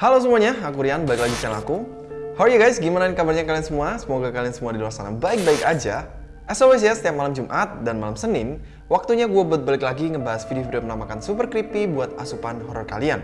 Halo semuanya, aku Rian, balik lagi di channel aku. How are you guys? Gimana kabarnya kalian semua? Semoga kalian semua di luar sana baik-baik aja. As always ya, setiap malam Jumat dan malam Senin, waktunya gue buat balik lagi ngebahas video-video penampakan super creepy buat asupan horror kalian.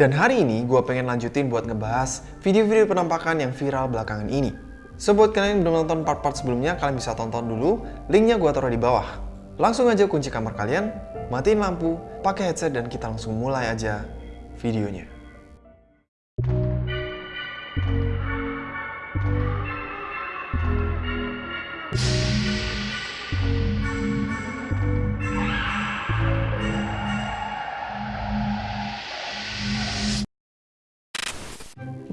Dan hari ini gue pengen lanjutin buat ngebahas video-video penampakan yang viral belakangan ini. So buat kalian yang belum nonton part-part sebelumnya, kalian bisa tonton dulu, linknya gue taruh di bawah. Langsung aja kunci kamar kalian, matiin lampu, pakai headset dan kita langsung mulai aja videonya.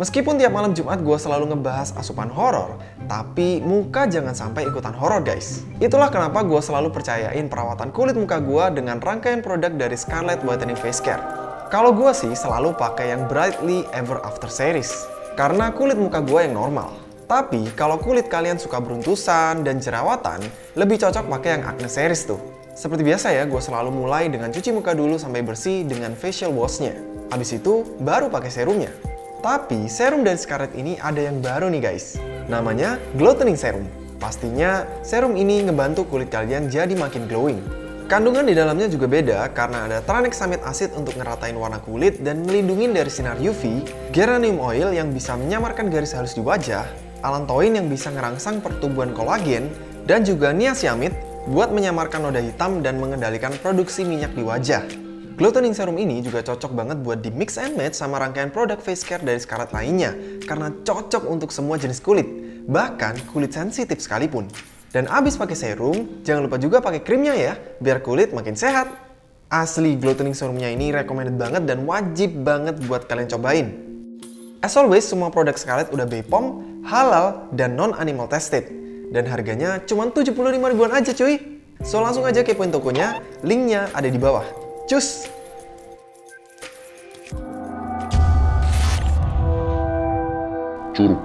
Meskipun tiap malam Jumat gue selalu ngebahas asupan horor, tapi muka jangan sampai ikutan horor guys. Itulah kenapa gue selalu percayain perawatan kulit muka gue dengan rangkaian produk dari Scarlett Whitening Face Care. Kalau gue sih selalu pakai yang Brightly Ever After series, karena kulit muka gue yang normal. Tapi kalau kulit kalian suka beruntusan dan jerawatan, lebih cocok pakai yang Acne series tuh. Seperti biasa ya, gue selalu mulai dengan cuci muka dulu sampai bersih dengan facial washnya. Habis itu, baru pakai serumnya. Tapi serum dari Scarlett ini ada yang baru nih guys. Namanya Glowtening Serum. Pastinya serum ini ngebantu kulit kalian jadi makin glowing. Kandungan di dalamnya juga beda karena ada tranexamid acid untuk ngeratain warna kulit dan melindungi dari sinar UV, geranium oil yang bisa menyamarkan garis halus di wajah, allantoin yang bisa ngerangsang pertumbuhan kolagen, dan juga niacinamide buat menyamarkan noda hitam dan mengendalikan produksi minyak di wajah. Glow Toning Serum ini juga cocok banget buat di mix and match sama rangkaian produk face care dari Scarlett lainnya karena cocok untuk semua jenis kulit, bahkan kulit sensitif sekalipun. Dan abis pakai serum, jangan lupa juga pakai krimnya ya, biar kulit makin sehat. Asli Glow Toning Serumnya ini recommended banget dan wajib banget buat kalian cobain. As always, semua produk Scarlett udah BPOM, halal, dan non-animal tested. Dan harganya cuma 75 ribuan aja cuy. So langsung aja kepoin tokonya, linknya ada di bawah. Cus! Curug.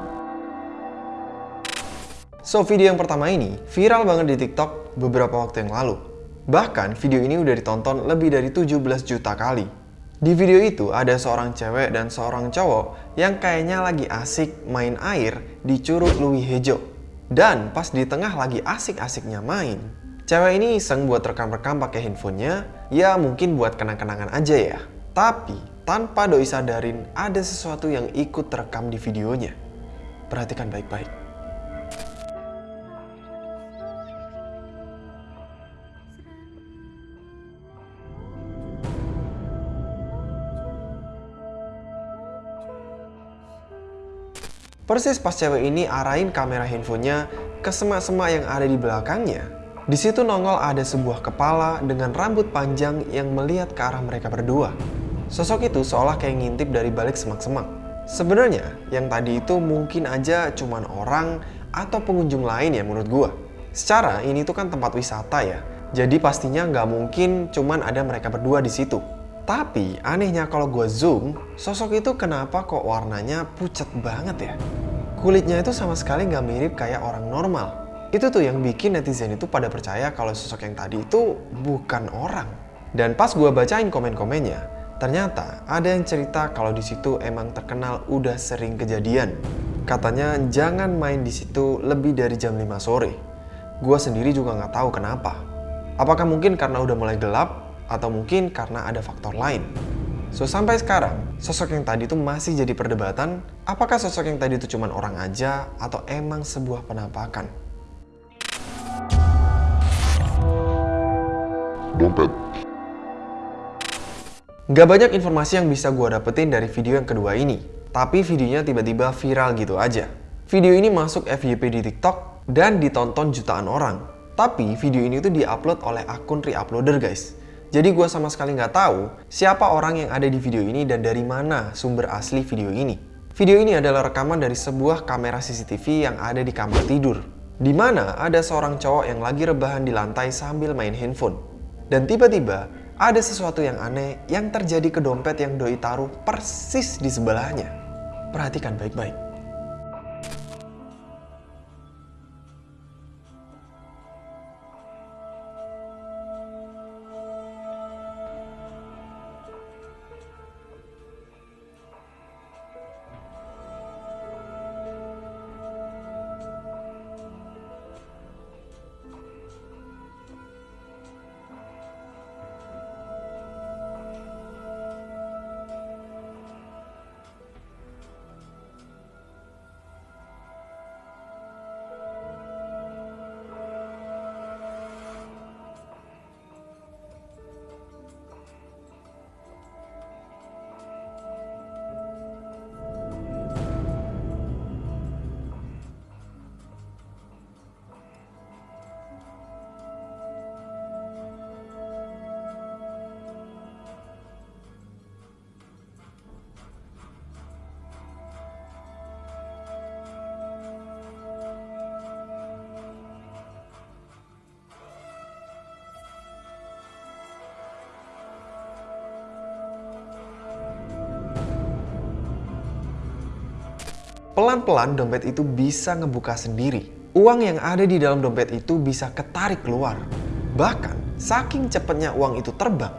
So, video yang pertama ini viral banget di TikTok beberapa waktu yang lalu. Bahkan, video ini udah ditonton lebih dari 17 juta kali. Di video itu, ada seorang cewek dan seorang cowok yang kayaknya lagi asik main air di Curug Louis Hejo. Dan pas di tengah lagi asik-asiknya main, cewek ini iseng buat rekam-rekam pakai handphonenya, ya mungkin buat kenang-kenangan aja ya. Tapi, tanpa doi sadarin ada sesuatu yang ikut terekam di videonya. Perhatikan baik-baik. Persis pas cewek ini arahin kamera handphonenya ke semak-semak yang ada di belakangnya, di situ nongol ada sebuah kepala dengan rambut panjang yang melihat ke arah mereka berdua. Sosok itu seolah kayak ngintip dari balik semak-semak. Sebenarnya, yang tadi itu mungkin aja cuman orang atau pengunjung lain ya menurut gua. Secara ini tuh kan tempat wisata ya, jadi pastinya nggak mungkin cuman ada mereka berdua di situ. Tapi anehnya kalau gue zoom, sosok itu kenapa kok warnanya pucat banget ya? Kulitnya itu sama sekali nggak mirip kayak orang normal. Itu tuh yang bikin netizen itu pada percaya kalau sosok yang tadi itu bukan orang. Dan pas gue bacain komen-komennya, ternyata ada yang cerita kalau di situ emang terkenal udah sering kejadian. Katanya jangan main di situ lebih dari jam 5 sore. Gue sendiri juga nggak tahu kenapa. Apakah mungkin karena udah mulai gelap atau mungkin karena ada faktor lain. So, sampai sekarang, sosok yang tadi itu masih jadi perdebatan, apakah sosok yang tadi itu cuma orang aja atau emang sebuah penampakan. Dompet. Gak banyak informasi yang bisa gue dapetin dari video yang kedua ini, tapi videonya tiba-tiba viral gitu aja. Video ini masuk FYP di TikTok dan ditonton jutaan orang. Tapi video ini tuh diupload oleh akun reuploader guys. Jadi gue sama sekali nggak tahu siapa orang yang ada di video ini dan dari mana sumber asli video ini. Video ini adalah rekaman dari sebuah kamera CCTV yang ada di kamar tidur. Di mana ada seorang cowok yang lagi rebahan di lantai sambil main handphone. Dan tiba-tiba ada sesuatu yang aneh yang terjadi ke dompet yang doi taruh persis di sebelahnya. Perhatikan baik-baik. Pelan-pelan dompet itu bisa ngebuka sendiri. Uang yang ada di dalam dompet itu bisa ketarik keluar. Bahkan, saking cepatnya uang itu terbang.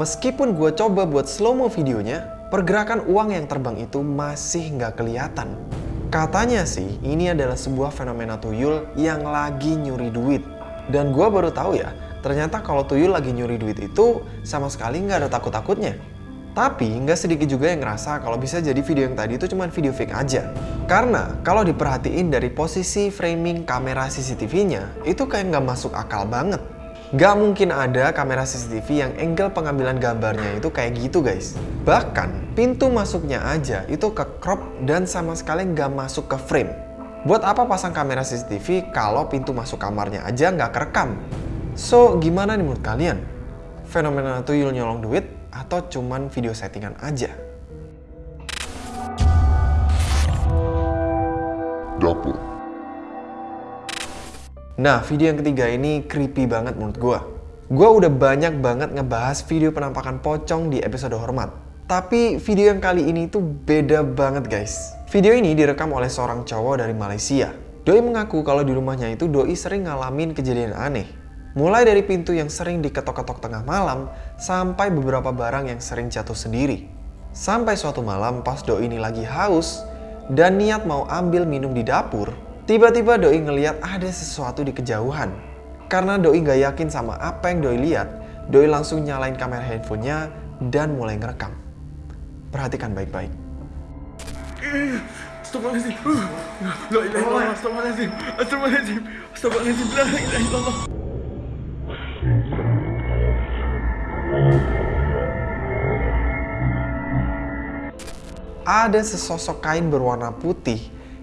Meskipun gue coba buat slow-mo videonya, pergerakan uang yang terbang itu masih nggak kelihatan. Katanya sih, ini adalah sebuah fenomena tuyul yang lagi nyuri duit. Dan gue baru tahu ya, ternyata kalau tuyul lagi nyuri duit itu sama sekali nggak ada takut-takutnya. Tapi nggak sedikit juga yang ngerasa kalau bisa jadi video yang tadi itu cuma video fake aja. Karena kalau diperhatiin dari posisi framing kamera CCTV-nya, itu kayak nggak masuk akal banget. Gak mungkin ada kamera CCTV yang angle pengambilan gambarnya itu kayak gitu guys. Bahkan pintu masuknya aja itu ke crop dan sama sekali nggak masuk ke frame. Buat apa pasang kamera CCTV kalau pintu masuk kamarnya aja nggak kerekam? So gimana nih menurut kalian? Fenomena tuyul nyolong duit atau cuman video settingan aja? dapur, Nah, video yang ketiga ini creepy banget menurut gua. Gua udah banyak banget ngebahas video penampakan pocong di episode hormat. Tapi video yang kali ini tuh beda banget guys. Video ini direkam oleh seorang cowok dari Malaysia. Doi mengaku kalau di rumahnya itu Doi sering ngalamin kejadian aneh. Mulai dari pintu yang sering diketok-ketok tengah malam, sampai beberapa barang yang sering jatuh sendiri. Sampai suatu malam pas Doi ini lagi haus, dan niat mau ambil minum di dapur, tiba-tiba Doi ngeliat ada sesuatu di kejauhan. Karena Doi nggak yakin sama apa yang Doi lihat, Doi langsung nyalain kamera handphonenya dan mulai ngerekam. Perhatikan baik-baik. Astagfirullahaladzim. Uh. Astagfirullahaladzim. Astagfirullahaladzim. Astagfirullahaladzim. La ilaha illallah. Ada sesosok kain berwarna putih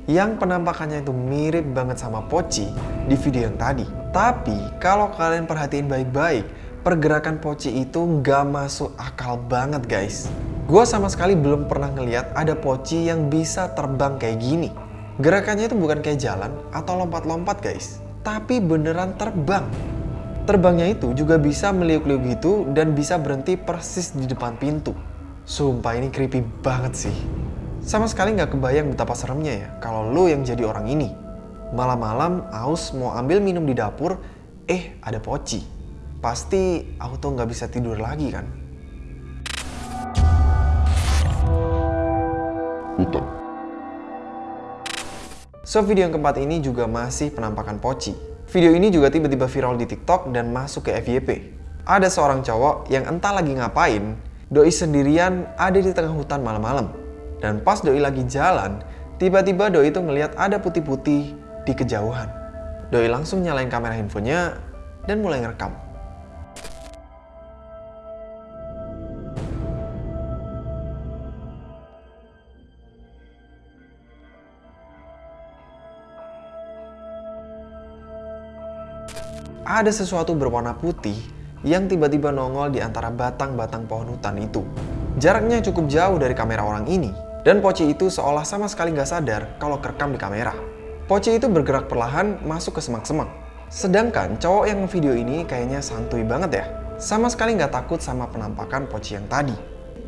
yang penampakannya itu mirip banget sama Poci di video yang tadi. Tapi kalau kalian perhatiin baik-baik, pergerakan Poci itu nggak masuk akal banget guys. Gua sama sekali belum pernah ngeliat ada Poci yang bisa terbang kayak gini. Gerakannya itu bukan kayak jalan atau lompat-lompat guys, tapi beneran terbang. Terbangnya itu juga bisa meliuk-liuk gitu dan bisa berhenti persis di depan pintu. Sumpah ini creepy banget sih. Sama sekali nggak kebayang betapa seremnya ya kalau lo yang jadi orang ini. Malam-malam aus mau ambil minum di dapur, eh ada poci. Pasti auto nggak bisa tidur lagi kan? hutan, So video yang keempat ini juga masih penampakan poci. Video ini juga tiba-tiba viral di TikTok dan masuk ke FYP. Ada seorang cowok yang entah lagi ngapain, doi sendirian ada di tengah hutan malam-malam. Dan pas doi lagi jalan, tiba-tiba doi itu ngelihat ada putih-putih di kejauhan. Doi langsung nyalain kamera handphonenya dan mulai ngerekam. ada sesuatu berwarna putih yang tiba-tiba nongol di antara batang-batang pohon hutan itu. Jaraknya cukup jauh dari kamera orang ini, dan Poci itu seolah sama sekali nggak sadar kalau kerekam di kamera. Poci itu bergerak perlahan masuk ke semak-semak. Sedangkan cowok yang video ini kayaknya santuy banget ya. Sama sekali nggak takut sama penampakan Poci yang tadi.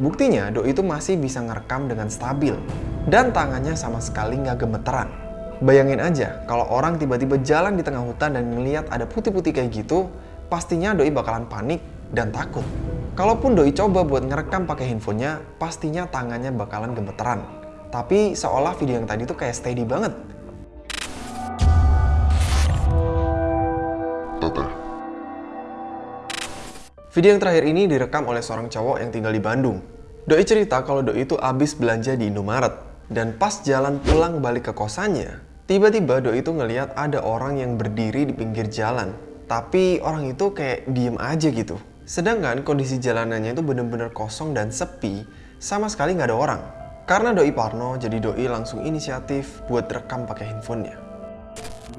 Buktinya, Do itu masih bisa ngerekam dengan stabil. Dan tangannya sama sekali nggak gemeteran. Bayangin aja, kalau orang tiba-tiba jalan di tengah hutan dan ngeliat ada putih-putih kayak gitu, pastinya Doi bakalan panik dan takut. Kalaupun Doi coba buat ngerekam pakai handphonenya, pastinya tangannya bakalan gemeteran. Tapi seolah video yang tadi tuh kayak steady banget. Video yang terakhir ini direkam oleh seorang cowok yang tinggal di Bandung. Doi cerita kalau Doi itu abis belanja di Indomaret. Dan pas jalan pulang balik ke kosannya, tiba-tiba Doi itu ngeliat ada orang yang berdiri di pinggir jalan. Tapi orang itu kayak diem aja gitu. Sedangkan kondisi jalanannya itu bener-bener kosong dan sepi, sama sekali nggak ada orang. Karena Doi Parno, jadi Doi langsung inisiatif buat rekam pakai handphonenya.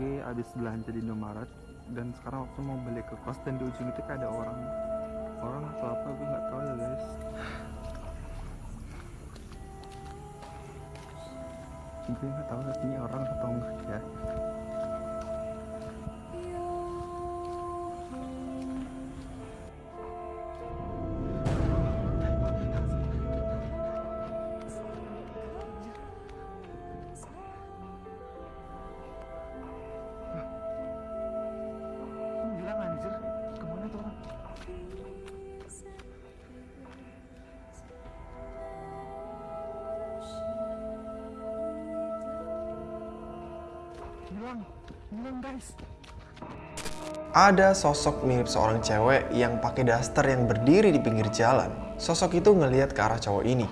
Gue abis belanja di Indomaret dan sekarang waktu mau balik ke kos dan di ujung itu kayak ada orang orang atau apa gue nggak tahu ya guys gue nggak tahu ini orang atau enggak ya guys Ada sosok mirip seorang cewek yang pakai daster yang berdiri di pinggir jalan. Sosok itu ngelihat ke arah cowok ini.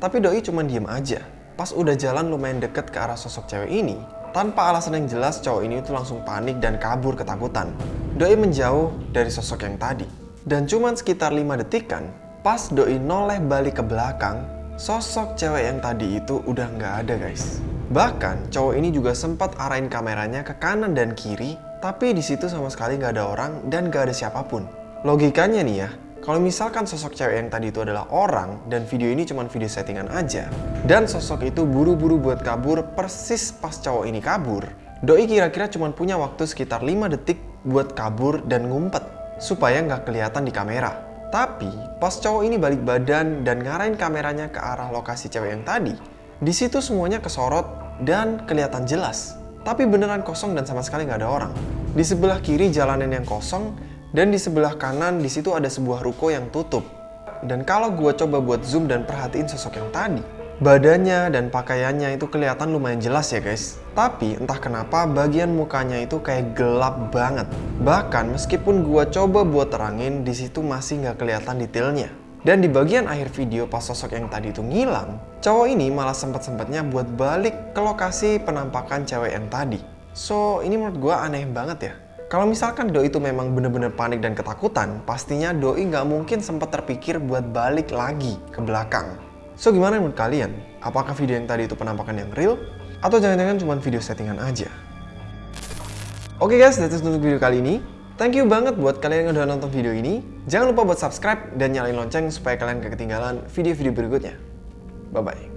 Tapi Doi cuma diem aja. Pas udah jalan lumayan deket ke arah sosok cewek ini, tanpa alasan yang jelas cowok ini itu langsung panik dan kabur ketakutan. Doi menjauh dari sosok yang tadi. Dan cuman sekitar 5 detikan, pas Doi noleh balik ke belakang, sosok cewek yang tadi itu udah nggak ada guys. Bahkan cowok ini juga sempat arahin kameranya ke kanan dan kiri, tapi di situ sama sekali nggak ada orang dan nggak ada siapa pun. Logikanya nih ya, kalau misalkan sosok cewek yang tadi itu adalah orang dan video ini cuma video settingan aja, dan sosok itu buru-buru buat kabur persis pas cowok ini kabur, Doi kira-kira cuma punya waktu sekitar 5 detik buat kabur dan ngumpet supaya nggak kelihatan di kamera. Tapi pas cowok ini balik badan dan ngarahin kameranya ke arah lokasi cewek yang tadi, di situ semuanya kesorot dan kelihatan jelas. Tapi beneran kosong dan sama sekali nggak ada orang. Di sebelah kiri jalanan yang kosong dan di sebelah kanan di situ ada sebuah ruko yang tutup. Dan kalau gue coba buat zoom dan perhatiin sosok yang tadi, badannya dan pakaiannya itu kelihatan lumayan jelas ya guys. Tapi entah kenapa bagian mukanya itu kayak gelap banget. Bahkan meskipun gue coba buat terangin, di situ masih nggak kelihatan detailnya. Dan di bagian akhir video pas sosok yang tadi itu ngilang, cowok ini malah sempet-sempetnya buat balik ke lokasi penampakan cewek yang tadi. So, ini menurut gue aneh banget ya. Kalau misalkan Doi itu memang bener-bener panik dan ketakutan, pastinya Doi nggak mungkin sempat terpikir buat balik lagi ke belakang. So, gimana menurut kalian? Apakah video yang tadi itu penampakan yang real? Atau jangan-jangan cuma video settingan aja? Oke guys, that's it untuk video kali ini. Thank you banget buat kalian yang udah nonton video ini. Jangan lupa buat subscribe dan nyalain lonceng supaya kalian gak ketinggalan video-video berikutnya. Bye-bye.